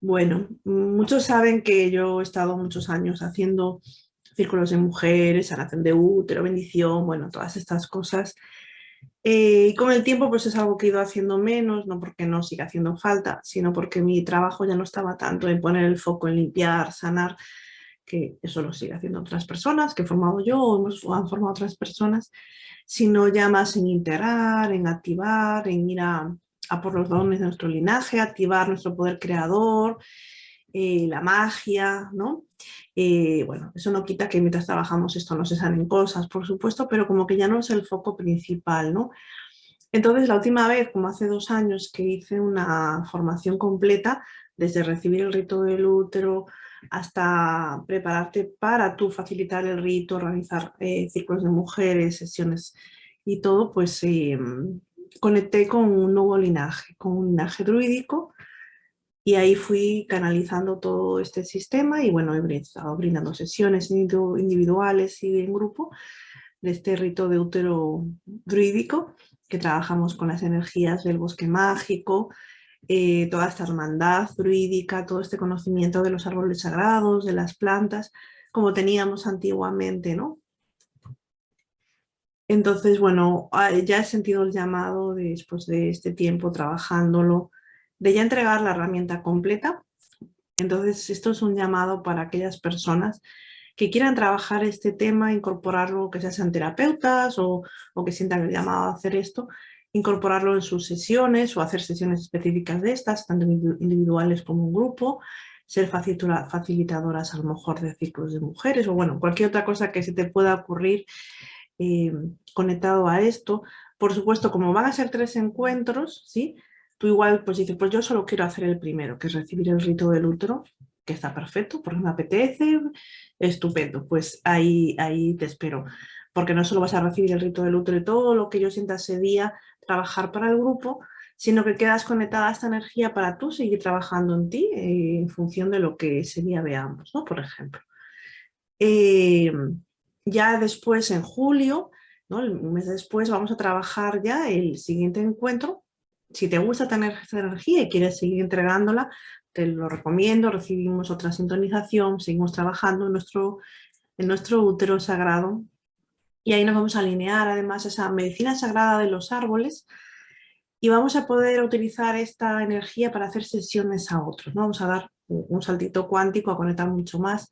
Bueno, muchos saben que yo he estado muchos años haciendo círculos de mujeres, sanación de útero, bendición, bueno, todas estas cosas. Eh, y con el tiempo pues es algo que he ido haciendo menos, no porque no siga haciendo falta, sino porque mi trabajo ya no estaba tanto en poner el foco en limpiar, sanar, que eso lo sigue haciendo otras personas, que he formado yo o hemos, han formado otras personas, sino ya más en integrar, en activar, en ir a, por los dones de nuestro linaje, activar nuestro poder creador, eh, la magia, ¿no? Eh, bueno, eso no quita que mientras trabajamos esto no se salen cosas, por supuesto, pero como que ya no es el foco principal, ¿no? Entonces, la última vez, como hace dos años, que hice una formación completa, desde recibir el rito del útero, hasta prepararte para tú facilitar el rito, organizar eh, círculos de mujeres, sesiones y todo, pues eh, conecté con un nuevo linaje, con un linaje druídico y ahí fui canalizando todo este sistema y bueno, he estado brindando sesiones individuales y en grupo de este rito de útero druídico que trabajamos con las energías del bosque mágico, eh, toda esta hermandad druídica, todo este conocimiento de los árboles sagrados, de las plantas, como teníamos antiguamente, ¿no? Entonces, bueno, ah, ya he sentido el llamado después de este tiempo trabajándolo, de ya entregar la herramienta completa. Entonces, esto es un llamado para aquellas personas que quieran trabajar este tema, incorporarlo, que sean terapeutas o, o que sientan el llamado a hacer esto, incorporarlo en sus sesiones o hacer sesiones específicas de estas, tanto individuales como en grupo, ser facilitadoras a lo mejor de ciclos de mujeres o bueno, cualquier otra cosa que se te pueda ocurrir eh, conectado a esto. Por supuesto, como van a ser tres encuentros, ¿sí? tú igual pues dices, pues yo solo quiero hacer el primero, que es recibir el rito del útero, que está perfecto, porque me apetece, estupendo, pues ahí, ahí te espero. Porque no solo vas a recibir el rito del útero y todo lo que yo sienta ese día, trabajar para el grupo, sino que quedas conectada a esta energía para tú seguir trabajando en ti eh, en función de lo que ese día veamos, ¿no? por ejemplo. Eh, ya después, en julio, ¿no? un mes después, vamos a trabajar ya el siguiente encuentro. Si te gusta tener esta energía y quieres seguir entregándola, te lo recomiendo, recibimos otra sintonización, seguimos trabajando en nuestro, en nuestro útero sagrado y ahí nos vamos a alinear además esa medicina sagrada de los árboles y vamos a poder utilizar esta energía para hacer sesiones a otros. ¿no? Vamos a dar un saltito cuántico, a conectar mucho más,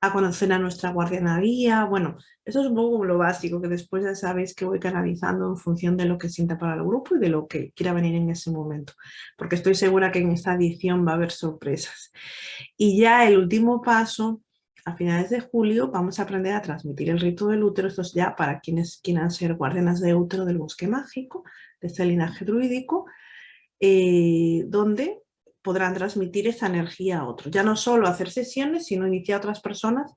a conocer a nuestra guardiana guía. Bueno, eso es un poco lo básico, que después ya sabéis que voy canalizando en función de lo que sienta para el grupo y de lo que quiera venir en ese momento. Porque estoy segura que en esta edición va a haber sorpresas. Y ya el último paso a finales de julio vamos a aprender a transmitir el rito del útero, esto es ya para quienes quieran ser guardianas de útero del bosque mágico, de este linaje druídico, eh, donde podrán transmitir esa energía a otros. Ya no solo hacer sesiones, sino iniciar a otras personas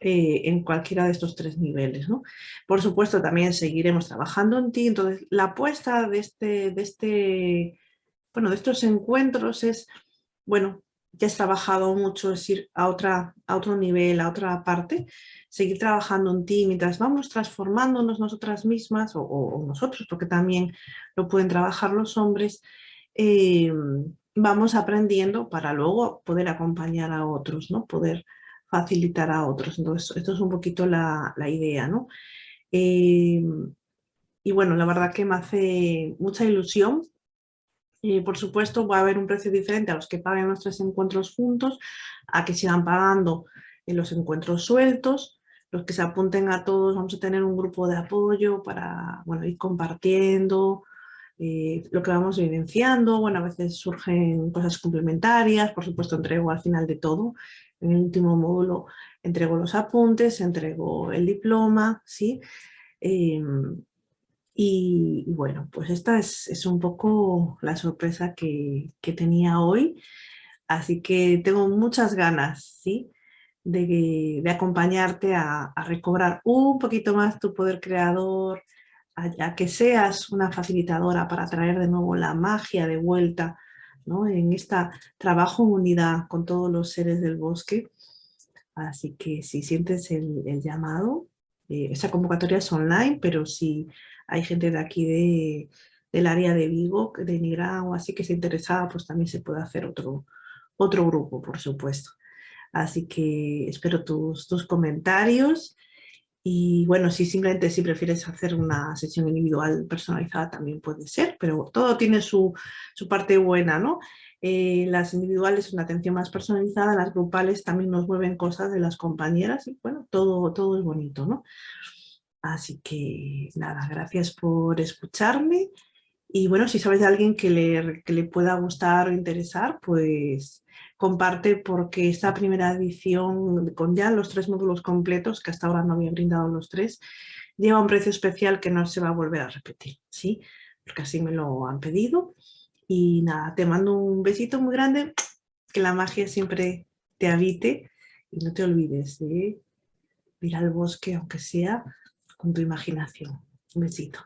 eh, en cualquiera de estos tres niveles. Por supuesto, también seguiremos trabajando en ti. Entonces, la apuesta de, este, de, este, bueno, de estos encuentros es, bueno, ya has trabajado mucho, es ir a, otra, a otro nivel, a otra parte, seguir trabajando en ti mientras vamos transformándonos nosotras mismas o, nosotros, porque también lo pueden trabajar los hombres, eh, vamos aprendiendo para luego poder acompañar a otros, ¿no? poder facilitar a otros. Entonces, esto es un poquito la, idea. ¿no? Eh, y bueno, la verdad que me hace mucha ilusión y por supuesto va a haber un precio diferente a los que paguen nuestros encuentros juntos, a que sigan pagando en los encuentros sueltos, los que se apunten a todos, vamos a tener un grupo de apoyo para bueno, ir compartiendo eh, lo que vamos vivenciando, bueno, a veces surgen cosas complementarias, por supuesto entrego al final de todo, en el último módulo entrego los apuntes, entrego el diploma, ¿sí? Em, y, bueno, pues esta es, un poco la sorpresa que, tenía hoy. Así que tengo muchas ganas ¿sí? de, acompañarte a, recobrar un poquito más tu poder creador, a, que seas una facilitadora para traer de nuevo la magia de vuelta ¿no? en este trabajo en unidad con todos los seres del bosque. Así que si sientes el, llamado, eh, esa convocatoria es online, pero si hay gente de aquí de, del área de Vigo, de Nigrán o así que se interesada, pues también se puede hacer otro, otro grupo, por supuesto. Así que espero tus, tus comentarios y bueno, si simplemente si prefieres hacer una sesión individual personalizada también puede ser, pero todo tiene su, su parte buena, ¿no? Eh, las individuales una atención más personalizada, las grupales también nos mueven cosas de las compañeras y bueno, todo, todo es bonito, ¿no? Así que nada, gracias por escucharme y bueno, si sabes de alguien que le, que le pueda gustar o interesar, pues comparte porque esta primera edición con ya los tres módulos completos, que hasta ahora no había brindado los tres, lleva un precio especial que no se va a volver a repetir, ¿sí? Porque así me lo han pedido. Y nada, te mando un besito muy grande, que la magia siempre te habite y no te olvides de ir al bosque, aunque sea con tu imaginación. Un besito.